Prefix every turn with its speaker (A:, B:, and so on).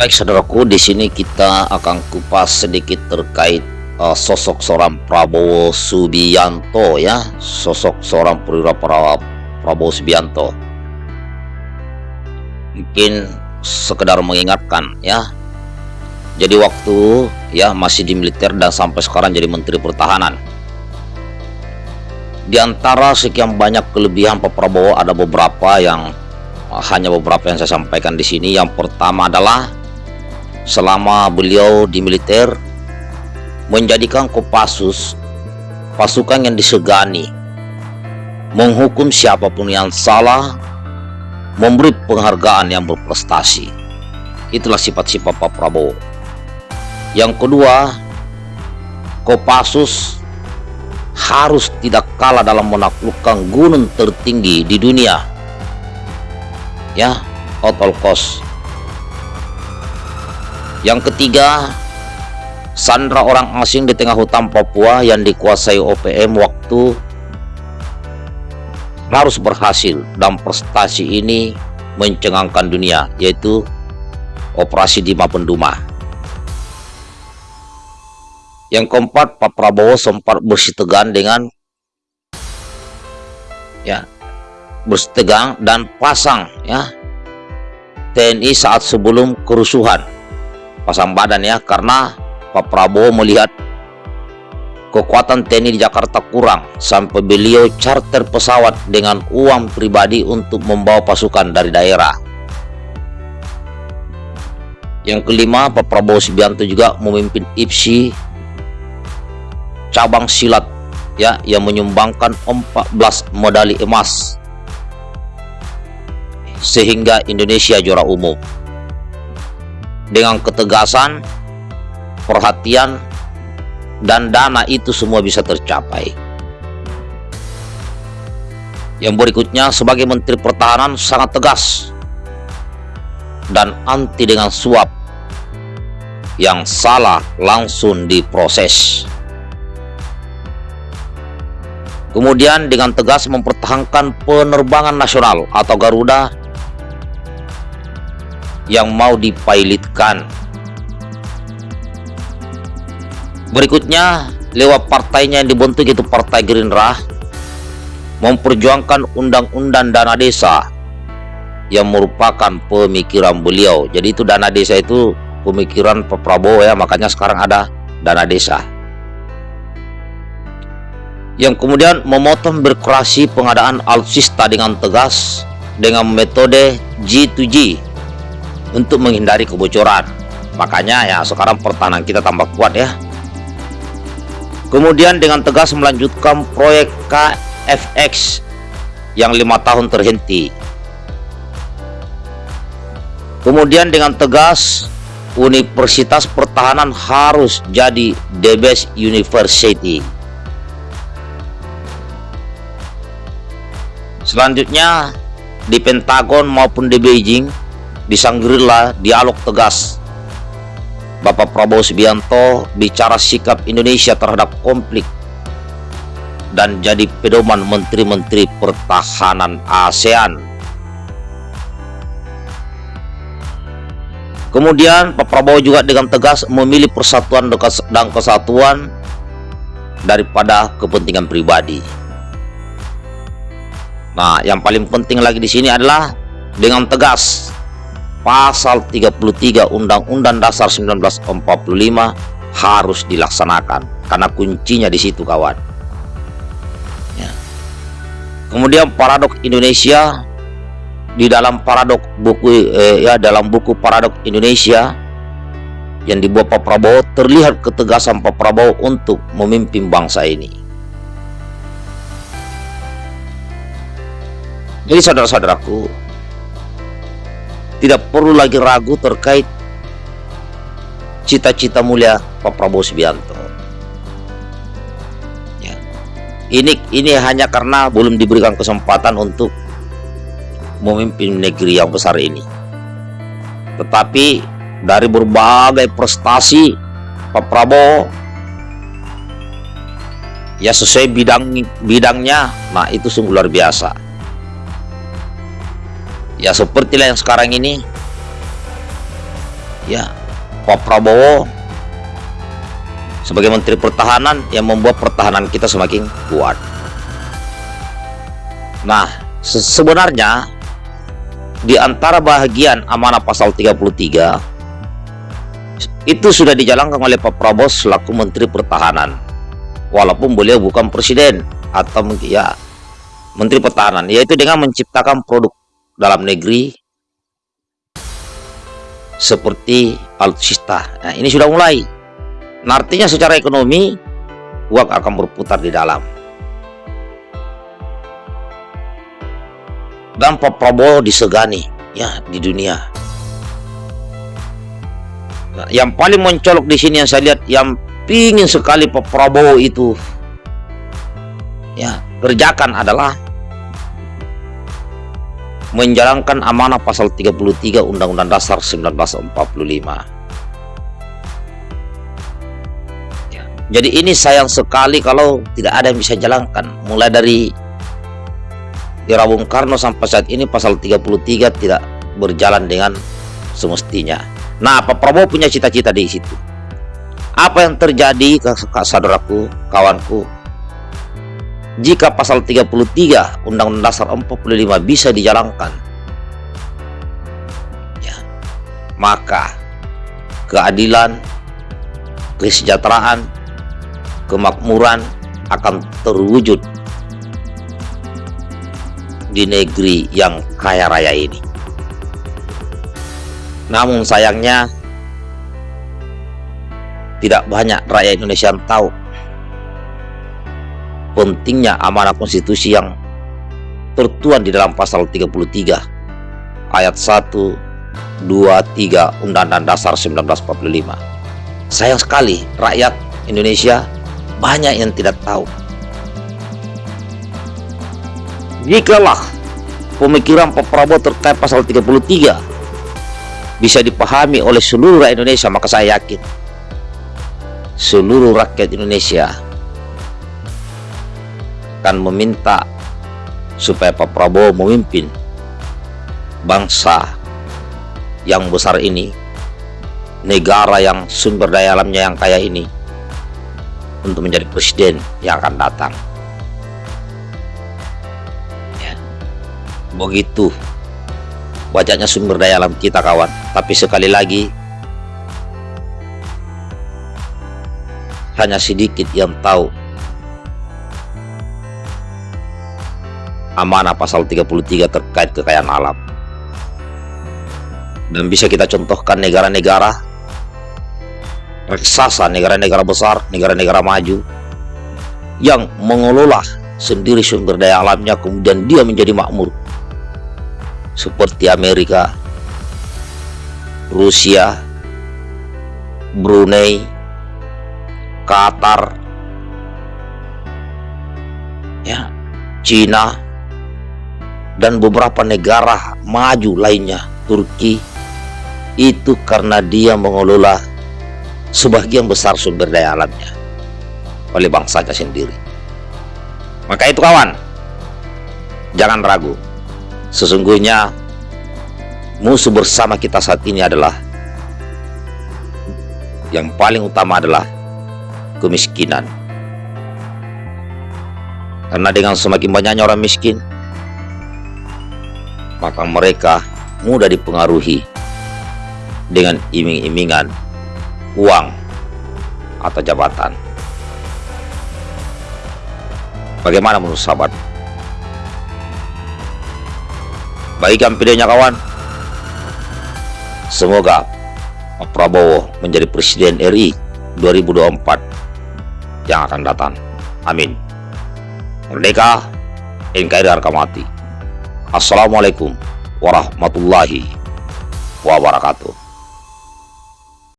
A: Baik saudaraku, di sini kita akan kupas sedikit terkait uh, sosok seorang Prabowo Subianto ya, sosok seorang perwira Prabowo Subianto. Mungkin sekedar mengingatkan ya. Jadi waktu ya masih di militer dan sampai sekarang jadi Menteri Pertahanan. Di antara sekian banyak kelebihan Pak Prabowo ada beberapa yang hanya beberapa yang saya sampaikan di sini. Yang pertama adalah selama beliau di militer menjadikan Kopassus pasukan yang disegani menghukum siapa pun yang salah memberi penghargaan yang berprestasi. Itulah sifat-sifat Pak Prabowo. Yang kedua Kopassus harus tidak kalah dalam menaklukkan gunung tertinggi di dunia. Ya out all cost yang ketiga, sandra orang asing di tengah hutan Papua yang dikuasai OPM waktu harus berhasil dan prestasi ini mencengangkan dunia yaitu operasi Dima Penduma. Yang keempat, Pak Prabowo sempat bersitegang dengan ya bersitegang dan pasang ya TNI saat sebelum kerusuhan pasang badan ya karena Pak Prabowo melihat kekuatan TNI di Jakarta kurang sampai beliau charter pesawat dengan uang pribadi untuk membawa pasukan dari daerah. Yang kelima, Pak Prabowo Subianto juga memimpin IPSI cabang silat ya yang menyumbangkan 14 medali emas sehingga Indonesia juara umum dengan ketegasan, perhatian, dan dana itu semua bisa tercapai. Yang berikutnya sebagai Menteri Pertahanan sangat tegas dan anti dengan suap yang salah langsung diproses. Kemudian dengan tegas mempertahankan penerbangan nasional atau Garuda yang mau dipilotkan. Berikutnya, lewat partainya yang dibentuk itu Partai Gerindra, memperjuangkan undang-undang dana desa yang merupakan pemikiran beliau. Jadi itu dana desa itu pemikiran Pak Prabowo ya, makanya sekarang ada dana desa. Yang kemudian memotong birokrasi pengadaan alutsista dengan tegas dengan metode G2G untuk menghindari kebocoran. Makanya ya sekarang pertahanan kita tambah kuat ya. Kemudian dengan tegas melanjutkan proyek KFX yang lima tahun terhenti. Kemudian dengan tegas Universitas Pertahanan harus jadi the best university. Selanjutnya di Pentagon maupun di Beijing di Sangrila dialog tegas. Bapak Prabowo Subianto bicara sikap Indonesia terhadap konflik dan jadi pedoman menteri-menteri pertahanan ASEAN. Kemudian Pak Prabowo juga dengan tegas memilih persatuan dan kesatuan daripada kepentingan pribadi. Nah yang paling penting lagi di sini adalah dengan tegas pasal 33 Undang-Undang Dasar 1945 harus dilaksanakan karena kuncinya di situ kawan ya. kemudian paradok Indonesia di dalam paradok buku eh, ya dalam buku paradok Indonesia yang dibuat Pak Prabowo terlihat ketegasan Pak Prabowo untuk memimpin bangsa ini jadi saudara-saudaraku tidak perlu lagi ragu terkait cita-cita mulia Pak Prabowo Subianto. Ya. Ini ini hanya karena belum diberikan kesempatan untuk memimpin negeri yang besar ini. Tetapi dari berbagai prestasi Pak Prabowo ya sesuai bidang bidangnya, nah itu sungguh luar biasa ya seperti yang sekarang ini ya Pak Prabowo sebagai Menteri Pertahanan yang membuat pertahanan kita semakin kuat. Nah, se sebenarnya di antara bahagian amanah pasal 33 itu sudah dijalankan oleh Pak Prabowo selaku Menteri Pertahanan. Walaupun beliau bukan presiden atau ya Menteri Pertahanan, yaitu dengan menciptakan produk dalam negeri seperti alutsista. Nah, ini sudah mulai. Nah, artinya secara ekonomi uang akan berputar di dalam. Dan Pak Prabowo disegani ya di dunia. Nah, yang paling mencolok di sini yang saya lihat yang pingin sekali Pak Prabowo itu ya kerjakan adalah menjalankan amanah pasal 33 Undang-Undang Dasar 1945. Ya. Jadi ini sayang sekali kalau tidak ada yang bisa jalankan. Mulai dari era Bung Karno sampai saat ini pasal 33 tidak berjalan dengan semestinya. Nah, Pak Prabowo punya cita-cita di situ. Apa yang terjadi ke saudaraku, kawanku, jika pasal 33 Undang-Undang Dasar 45 bisa dijalankan ya, maka keadilan kesejahteraan kemakmuran akan terwujud di negeri yang kaya raya ini. Namun sayangnya tidak banyak rakyat Indonesia yang tahu pentingnya amanah konstitusi yang tertuan di dalam pasal 33 ayat 1 2 3 Undang-Undang Dasar 1945 sayang sekali rakyat Indonesia banyak yang tidak tahu. Jikalah pemikiran Pak Prabowo terkait pasal 33 bisa dipahami oleh seluruh rakyat Indonesia maka saya yakin seluruh rakyat Indonesia akan meminta supaya Pak Prabowo memimpin bangsa yang besar ini negara yang sumber daya alamnya yang kaya ini untuk menjadi presiden yang akan datang ya. begitu wajahnya sumber daya alam kita kawan tapi sekali lagi hanya sedikit yang tahu amanah pasal 33 terkait kekayaan alam. Dan bisa kita contohkan negara-negara raksasa, negara-negara besar, negara-negara maju yang mengelola sendiri sumber daya alamnya kemudian dia menjadi makmur. Seperti Amerika Rusia Brunei Qatar ya Cina dan beberapa negara maju lainnya Turki itu karena dia mengelola sebagian besar sumber daya alamnya oleh bangsanya sendiri. Maka itu kawan jangan ragu. Sesungguhnya musuh bersama kita saat ini adalah yang paling utama adalah kemiskinan. Karena dengan semakin banyaknya orang miskin maka mereka mudah dipengaruhi dengan iming-imingan uang atau jabatan. Bagaimana menurut sahabat? Baikkan videonya kawan. Semoga Pak Prabowo menjadi Presiden RI 2024 yang akan datang. Amin. Merdeka, NKRI harga mati. Assalamualaikum warahmatullahi wabarakatuh